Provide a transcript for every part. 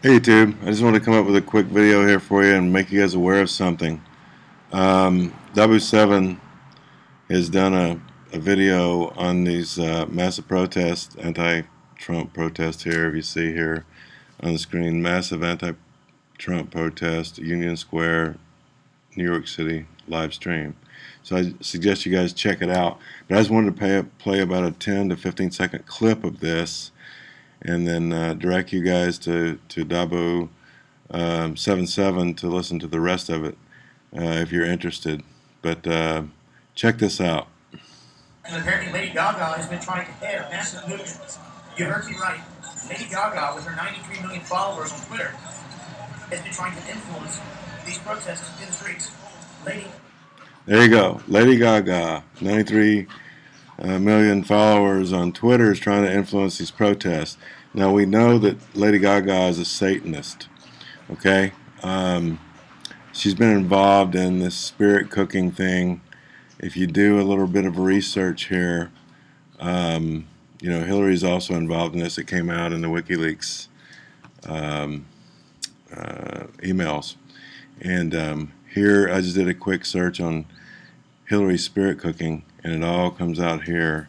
Hey YouTube, I just wanted to come up with a quick video here for you and make you guys aware of something. Um, W7 has done a, a video on these uh, massive protests, anti-Trump protests here, if you see here on the screen, massive anti-Trump protest, Union Square, New York City, live stream. So I suggest you guys check it out. But I just wanted to pay, play about a 10 to 15 second clip of this and then uh, direct you guys to, to Dabu um, 77 to listen to the rest of it uh, if you're interested. But uh, check this out. And apparently Lady Gaga has been trying to head a massive movement. You heard me right. Lady Gaga, with her 93 million followers on Twitter, has been trying to influence these protests in the streets. Lady. There you go. Lady Gaga, 93 uh, million followers on Twitter is trying to influence these protests. Now we know that Lady Gaga is a Satanist. Okay, um, she's been involved in this spirit cooking thing. If you do a little bit of research here, um, you know Hillary's also involved in this. It came out in the WikiLeaks um, uh, emails, and um, here I just did a quick search on Hillary spirit cooking and it all comes out here.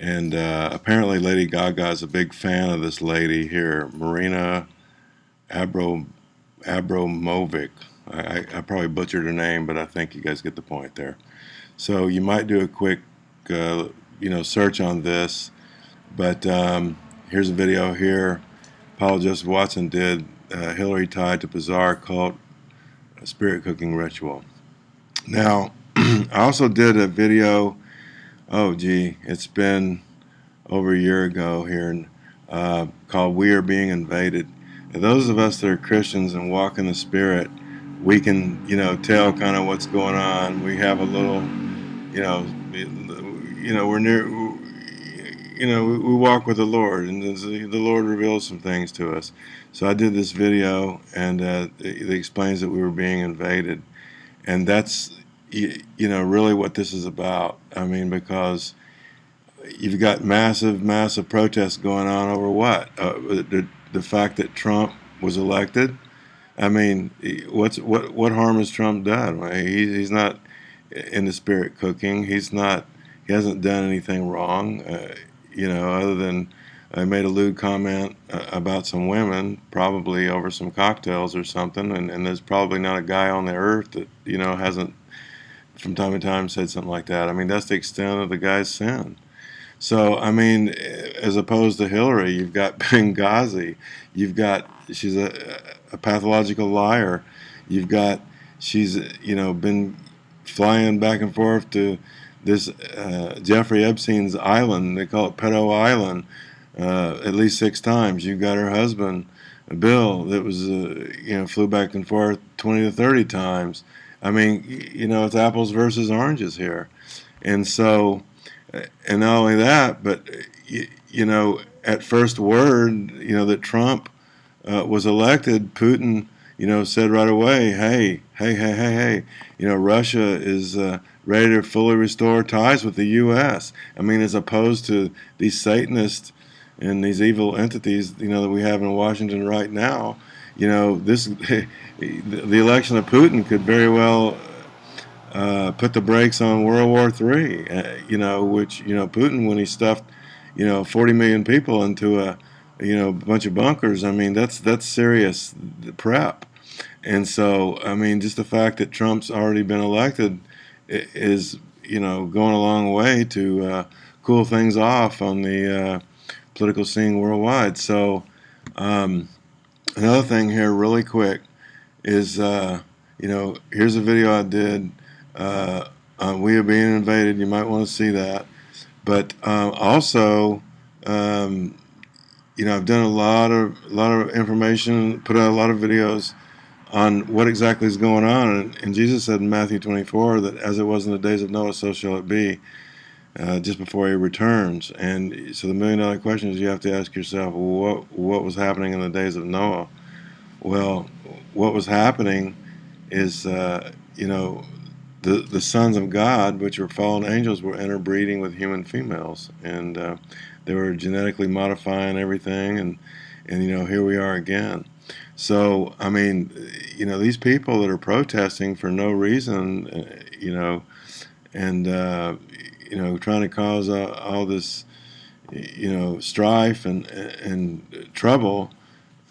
And uh, apparently Lady Gaga is a big fan of this lady here Marina Abro Abramovic. I, I, probably butchered her name but I think you guys get the point there. So you might do a quick uh, you know search on this but um, here's a video here. Paul Joseph Watson did uh, Hillary tied to bizarre cult spirit cooking ritual. Now I also did a video, oh gee, it's been over a year ago here, uh, called We Are Being Invaded. And those of us that are Christians and walk in the Spirit, we can, you know, tell kind of what's going on. We have a little, you know, you know, we're near, you know, we walk with the Lord, and the Lord reveals some things to us. So I did this video, and uh, it explains that we were being invaded, and that's you, you know, really what this is about. I mean, because you've got massive, massive protests going on over what? Uh, the, the fact that Trump was elected. I mean, what's what what harm has Trump done? He, he's not in the spirit cooking. He's not. He hasn't done anything wrong. Uh, you know, other than I made a lewd comment uh, about some women, probably over some cocktails or something. And, and there's probably not a guy on the earth that you know hasn't from time to time said something like that. I mean, that's the extent of the guy's sin. So, I mean, as opposed to Hillary, you've got Benghazi, you've got, she's a, a pathological liar, you've got, she's, you know, been flying back and forth to this uh, Jeffrey Epstein's island, they call it Pedo Island, uh, at least six times. You've got her husband, Bill, that was, uh, you know, flew back and forth 20 to 30 times. I mean, you know, it's apples versus oranges here. And so, and not only that, but, you, know, at first word, you know, that Trump uh, was elected, Putin, you know, said right away, hey, hey, hey, hey, hey, you know, Russia is uh, ready to fully restore ties with the U.S. I mean, as opposed to these Satanists and these evil entities, you know, that we have in Washington right now, you know, this the election of Putin could very well uh, put the brakes on World War III. Uh, you know, which you know Putin when he stuffed you know 40 million people into a you know bunch of bunkers. I mean, that's that's serious prep. And so, I mean, just the fact that Trump's already been elected is you know going a long way to uh, cool things off on the uh, political scene worldwide. So. Um, another thing here really quick is uh, you know here's a video I did uh, we are being invaded. You might want to see that. But um, also um, you know I've done a lot of a lot of information put out a lot of videos on what exactly is going on. And, and Jesus said in Matthew 24 that as it was in the days of Noah so shall it be uh, just before he returns. And so the million dollar question is you have to ask yourself, what, what was happening in the days of Noah? Well, what was happening is, uh, you know, the, the sons of God, which were fallen angels, were interbreeding with human females. And uh, they were genetically modifying everything. And, and you know, here we are again. So, I mean, you know, these people that are protesting for no reason, uh, you know, and uh, you know, trying to cause uh, all this, you know, strife and and trouble,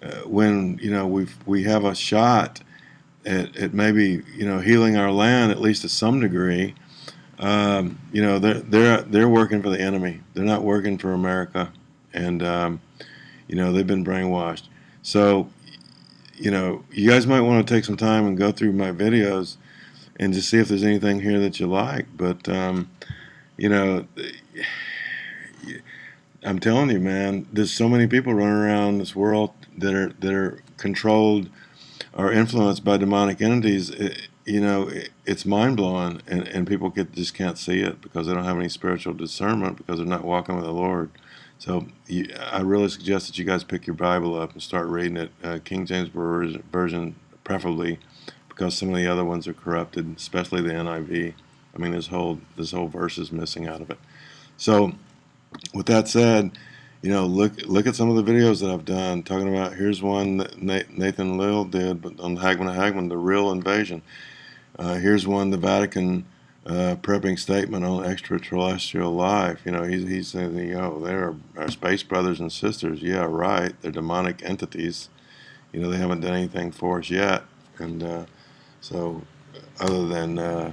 uh, when you know we we have a shot at, at maybe you know healing our land at least to some degree. Um, you know, they're they're they're working for the enemy. They're not working for America, and um, you know they've been brainwashed. So you know, you guys might want to take some time and go through my videos and just see if there's anything here that you like. But, um, you know, I'm telling you, man, there's so many people running around this world that are that are controlled or influenced by demonic entities. It, you know, it, it's mind blowing, and, and people get, just can't see it because they don't have any spiritual discernment because they're not walking with the Lord. So you, I really suggest that you guys pick your Bible up and start reading it, uh, King James version, preferably, because some of the other ones are corrupted, especially the NIV. I mean, this whole this whole verse is missing out of it. So, with that said, you know, look look at some of the videos that I've done talking about. Here's one that Nathan Leal did, but on Hagmann Hagmann, the real invasion. Uh, here's one the Vatican uh, prepping statement on extraterrestrial life. You know, he's, he's saying, you know, they're our space brothers and sisters. Yeah, right. They're demonic entities. You know, they haven't done anything for us yet. And uh, so, other than, uh,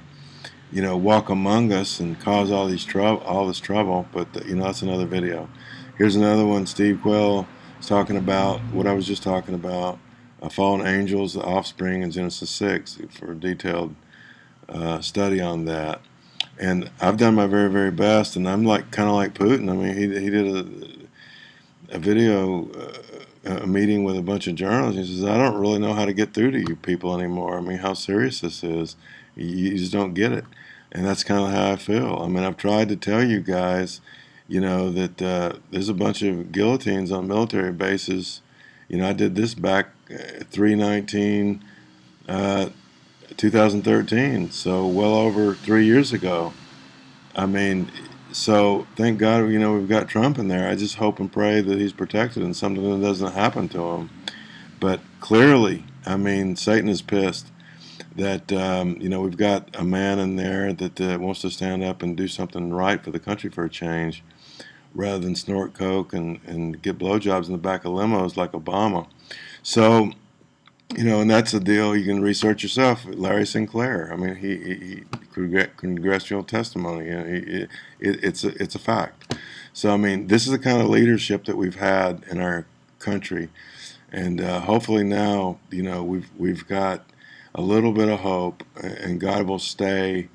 you know, walk among us and cause all these trouble, all this trouble. But, you know, that's another video. Here's another one. Steve Quayle is talking about what I was just talking about. Uh, fallen angels, the offspring in Genesis 6 for a detailed uh, study on that. And I've done my very, very best, and I'm like kind of like Putin. I mean, he, he did a, a video, uh, a meeting with a bunch of journalists. He says, I don't really know how to get through to you people anymore. I mean, how serious this is. You, just don't get it. And that's kind of how I feel. I mean, I've tried to tell you guys, you know, that uh, there's a bunch of guillotines on military bases. You know, I did this back uh, 319. Uh, 2013, so well over three years ago. I mean, so thank God, you know, we've got Trump in there. I just hope and pray that he's protected and something doesn't happen to him. But clearly, I mean, Satan is pissed that, um, you know, we've got a man in there that uh, wants to stand up and do something right for the country for a change rather than snort coke and, and get blowjobs in the back of limos like Obama. So, you know, and that's a deal you can research yourself. Larry Sinclair. I mean, he, he, he congressional testimony. You know, he, it, it's a, it's a fact. So I mean, this is the kind of leadership that we've had in our country, and uh, hopefully now, you know, we've we've got a little bit of hope, and God will stay,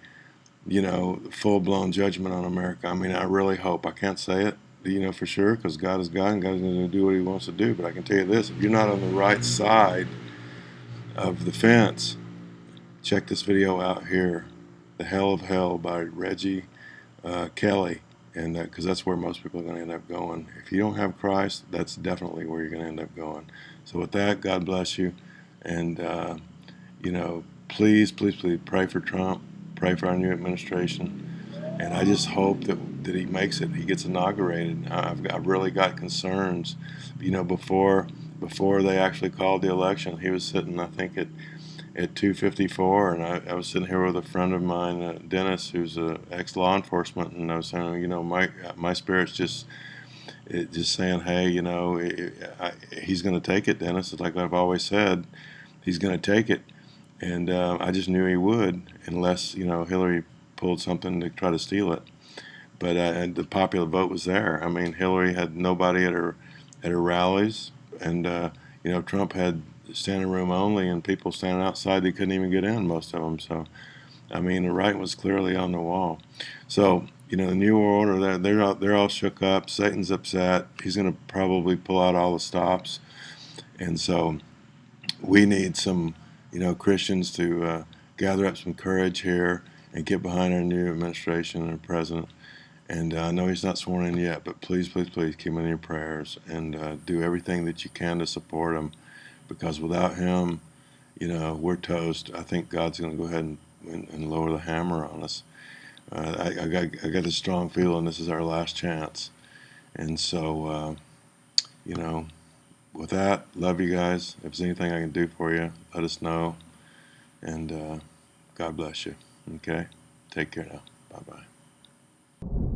you know, full blown judgment on America. I mean, I really hope. I can't say it, you know, for sure, because God is God, and God's going to do what He wants to do. But I can tell you this: if you're not on the right side of the fence, check this video out here, The Hell of Hell by Reggie uh, Kelly, and because that's where most people are going to end up going. If you don't have Christ, that's definitely where you're going to end up going. So with that, God bless you, and uh, you know, please, please, please pray for Trump, pray for our new administration, and I just hope that that he makes it, he gets inaugurated. I've, I've really got concerns, you know, before before they actually called the election. He was sitting, I think, at at 254, and I, I was sitting here with a friend of mine, uh, Dennis, who's a ex law enforcement, and I was saying, you know, my my spirit's just it, just saying, hey, you know, it, I, he's going to take it, Dennis. It's like I've always said, he's going to take it, and uh, I just knew he would, unless you know Hillary pulled something to try to steal it. But uh, the popular vote was there. I mean, Hillary had nobody at her at her rallies and uh, you know Trump had standing room only, and people standing outside they couldn't even get in, most of them. So, I mean, the right was clearly on the wall. So, you know, the new world order they're they're all, they're all shook up. Satan's upset. He's going to probably pull out all the stops, and so we need some, you know, Christians to uh, gather up some courage here and get behind our new administration and president and uh, I know he's not sworn in yet, but please, please, please keep him in your prayers and uh, do everything that you can to support him because without him, you know, we're toast. I think God's going to go ahead and, and, lower the hammer on us. Uh, I, I, got, I got this strong feeling this is our last chance. And so, uh, you know, with that, love you guys. If there's anything I can do for you, let us know. And uh, God bless you. Okay? Take care now. Bye bye.